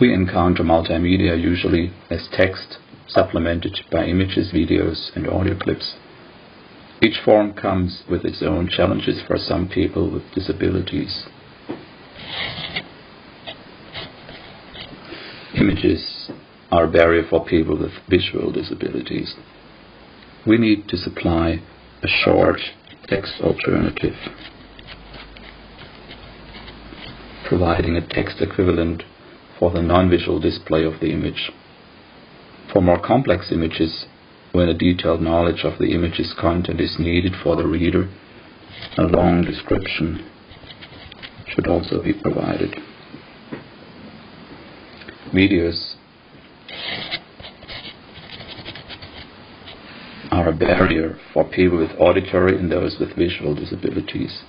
We encounter multimedia usually as text supplemented by images, videos, and audio clips. Each form comes with its own challenges for some people with disabilities. Images are a barrier for people with visual disabilities. We need to supply a short text alternative, providing a text equivalent for the non-visual display of the image. For more complex images, when a detailed knowledge of the image's content is needed for the reader, a long description should also be provided. Videos are a barrier for people with auditory and those with visual disabilities.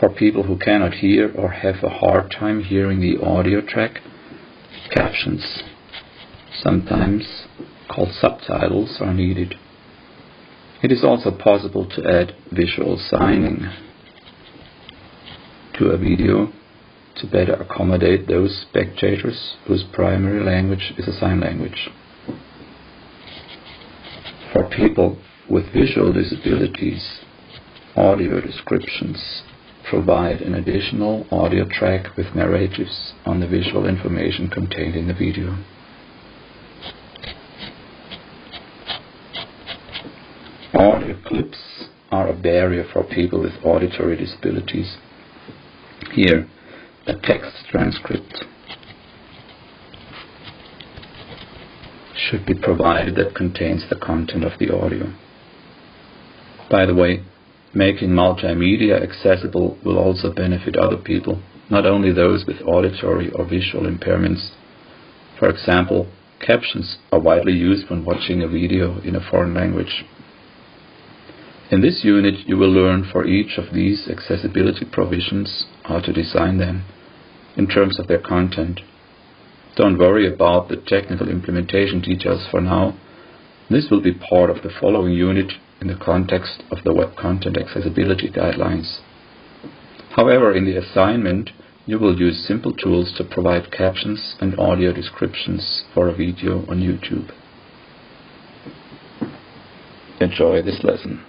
For people who cannot hear or have a hard time hearing the audio track, captions, sometimes called subtitles, are needed. It is also possible to add visual signing to a video to better accommodate those spectators whose primary language is a sign language. For people with visual disabilities, audio descriptions provide an additional audio track with narratives on the visual information contained in the video. Audio clips are a barrier for people with auditory disabilities. Here, a text transcript should be provided that contains the content of the audio. By the way, Making multimedia accessible will also benefit other people, not only those with auditory or visual impairments. For example, captions are widely used when watching a video in a foreign language. In this unit you will learn for each of these accessibility provisions how to design them in terms of their content. Don't worry about the technical implementation details for now. This will be part of the following unit in the context of the Web Content Accessibility Guidelines. However, in the assignment, you will use simple tools to provide captions and audio descriptions for a video on YouTube. Enjoy this lesson.